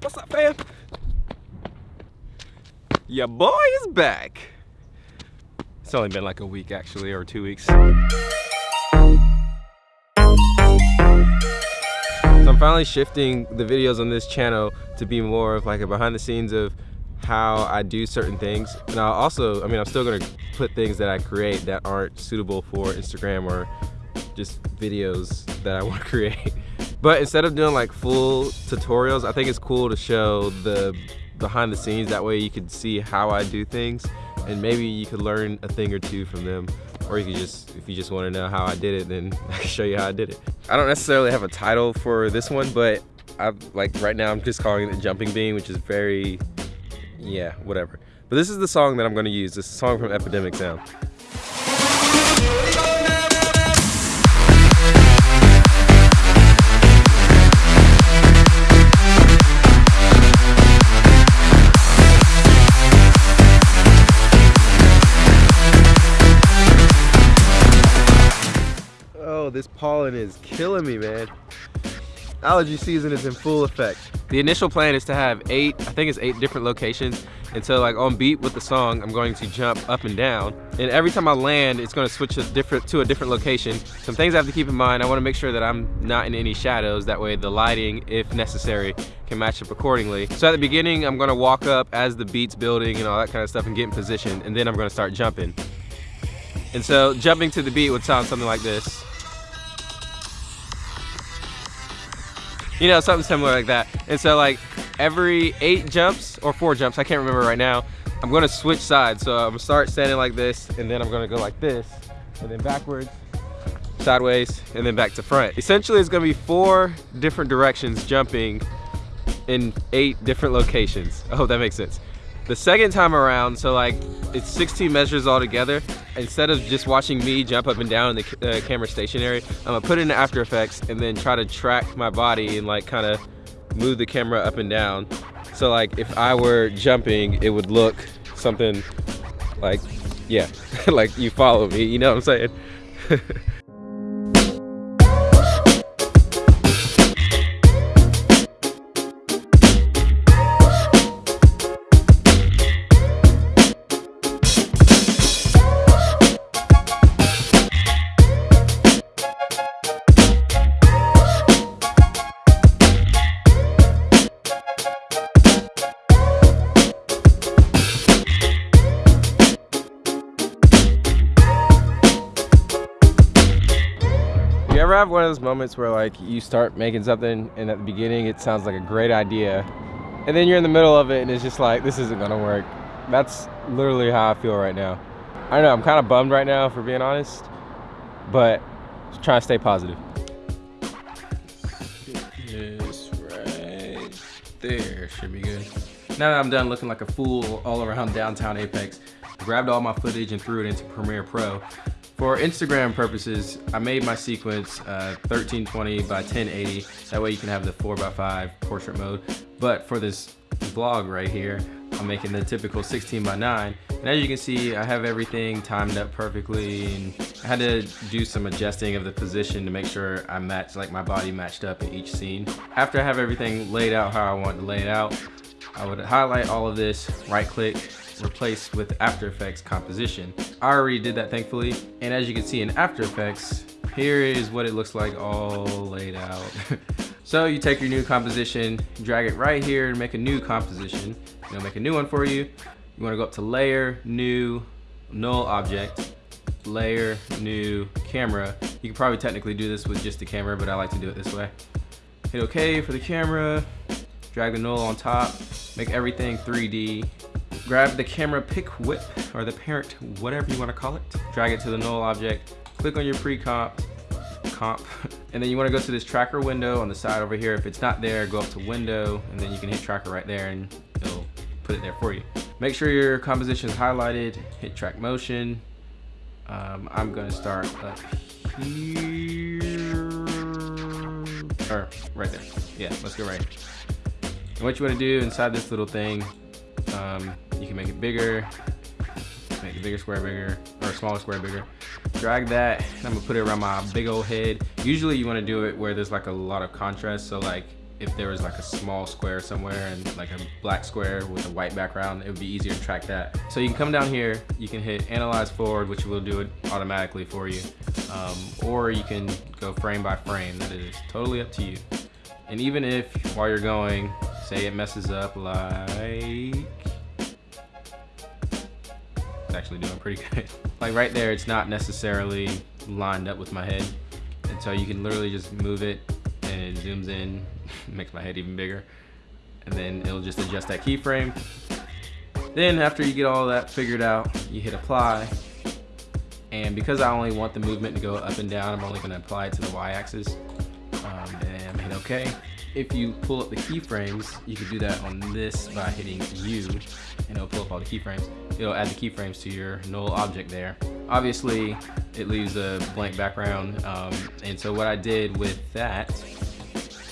What's up, fam? Your boy is back. It's only been like a week actually, or two weeks. So I'm finally shifting the videos on this channel to be more of like a behind the scenes of how I do certain things. And I'll also, I mean, I'm still gonna put things that I create that aren't suitable for Instagram or just videos that I wanna create. But instead of doing like full tutorials, I think it's cool to show the behind the scenes. That way you could see how I do things and maybe you could learn a thing or two from them. Or you could just, if you just wanna know how I did it, then I can show you how I did it. I don't necessarily have a title for this one, but I'm like right now I'm just calling it Jumping Bean, which is very, yeah, whatever. But this is the song that I'm gonna use. This song from Epidemic Sound. Pollen is killing me, man. Allergy season is in full effect. The initial plan is to have eight, I think it's eight different locations. And so like on beat with the song, I'm going to jump up and down. And every time I land, it's gonna switch a different, to a different location. Some things I have to keep in mind, I wanna make sure that I'm not in any shadows. That way the lighting, if necessary, can match up accordingly. So at the beginning, I'm gonna walk up as the beat's building and all that kind of stuff and get in position. And then I'm gonna start jumping. And so jumping to the beat would sound something like this. You know, something similar like that. And so like every eight jumps or four jumps, I can't remember right now, I'm gonna switch sides. So I'm gonna start standing like this and then I'm gonna go like this and then backwards, sideways, and then back to front. Essentially it's gonna be four different directions jumping in eight different locations. I hope that makes sense. The second time around, so like it's 16 measures all together. Instead of just watching me jump up and down in the uh, camera stationary, I'm gonna put it in After Effects and then try to track my body and like kind of move the camera up and down. So like if I were jumping, it would look something like, yeah, like you follow me, you know what I'm saying? have one of those moments where like you start making something and at the beginning it sounds like a great idea and then you're in the middle of it and it's just like this isn't gonna work. That's literally how I feel right now. I don't know, I'm kind of bummed right now for being honest, but just trying to stay positive. This right there should be good. Now that I'm done looking like a fool all around downtown Apex, grabbed all my footage and threw it into Premiere Pro. For Instagram purposes, I made my sequence uh, 1320 by 1080. That way you can have the 4x5 portrait mode. But for this vlog right here, I'm making the typical 16 by 9. And as you can see, I have everything timed up perfectly. And I had to do some adjusting of the position to make sure I match, like my body matched up in each scene. After I have everything laid out how I want to lay it out, I would highlight all of this, right click, replace with After Effects composition. I already did that thankfully. And as you can see in After Effects, here is what it looks like all laid out. so you take your new composition, drag it right here and make a new composition. It'll make a new one for you. You wanna go up to layer, new, null object, layer, new, camera. You can probably technically do this with just the camera, but I like to do it this way. Hit okay for the camera, drag the null on top, make everything 3D, grab the camera pick whip or the parent, whatever you want to call it. Drag it to the null object, click on your pre-comp, comp, and then you want to go to this tracker window on the side over here. If it's not there, go up to window, and then you can hit tracker right there and it'll put it there for you. Make sure your composition is highlighted, hit track motion. Um, I'm gonna start up here, or right there. Yeah, let's go right. And what you wanna do inside this little thing um, you can make it bigger, make the bigger square bigger, or smaller square bigger. Drag that, and I'm gonna put it around my big old head. Usually you wanna do it where there's like a lot of contrast, so like if there was like a small square somewhere and like a black square with a white background, it would be easier to track that. So you can come down here, you can hit analyze forward, which will do it automatically for you. Um, or you can go frame by frame, that is totally up to you. And even if while you're going, say it messes up like, it's actually doing pretty good. like right there, it's not necessarily lined up with my head. And so you can literally just move it and it zooms in, makes my head even bigger. And then it'll just adjust that keyframe. Then after you get all that figured out, you hit apply. And because I only want the movement to go up and down, I'm only gonna apply it to the Y-axis. Um, and hit okay. If you pull up the keyframes, you can do that on this by hitting U, and it'll pull up all the keyframes. It'll add the keyframes to your null object there. Obviously, it leaves a blank background, um, and so what I did with that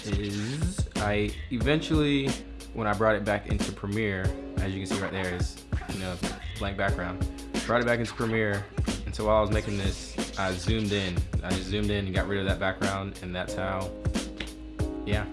is I eventually, when I brought it back into Premiere, as you can see right there is, you know, blank background. Brought it back into Premiere, and so while I was making this, I zoomed in. I just zoomed in and got rid of that background, and that's how, yeah.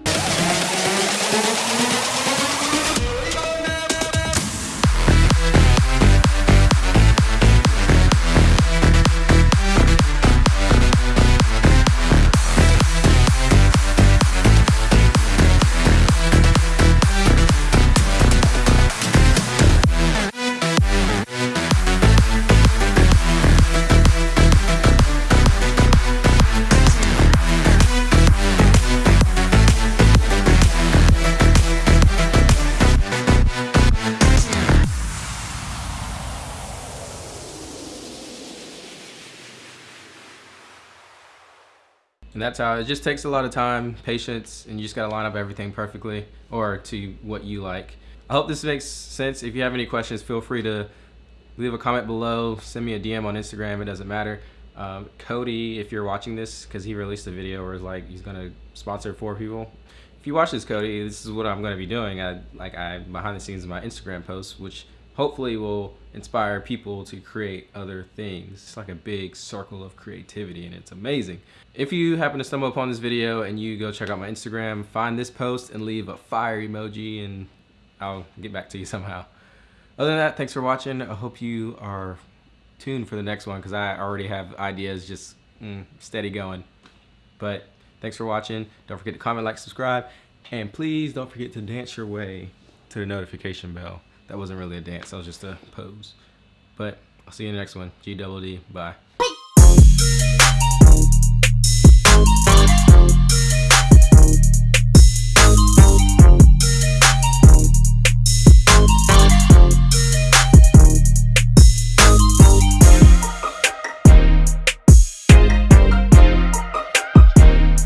And that's how it just takes a lot of time, patience, and you just gotta line up everything perfectly or to what you like. I hope this makes sense. If you have any questions, feel free to leave a comment below, send me a DM on Instagram, it doesn't matter. Um, Cody, if you're watching this, because he released a video where it's like he's gonna sponsor four people. If you watch this, Cody, this is what I'm gonna be doing. I like I behind the scenes of my Instagram posts, which hopefully will inspire people to create other things. It's like a big circle of creativity and it's amazing. If you happen to stumble upon this video and you go check out my Instagram, find this post and leave a fire emoji and I'll get back to you somehow. Other than that, thanks for watching. I hope you are tuned for the next one because I already have ideas just mm, steady going. But thanks for watching. Don't forget to comment, like, subscribe, and please don't forget to dance your way to the notification bell that wasn't really a dance. That was just a pose. But I'll see you in the next one. G double D. Bye.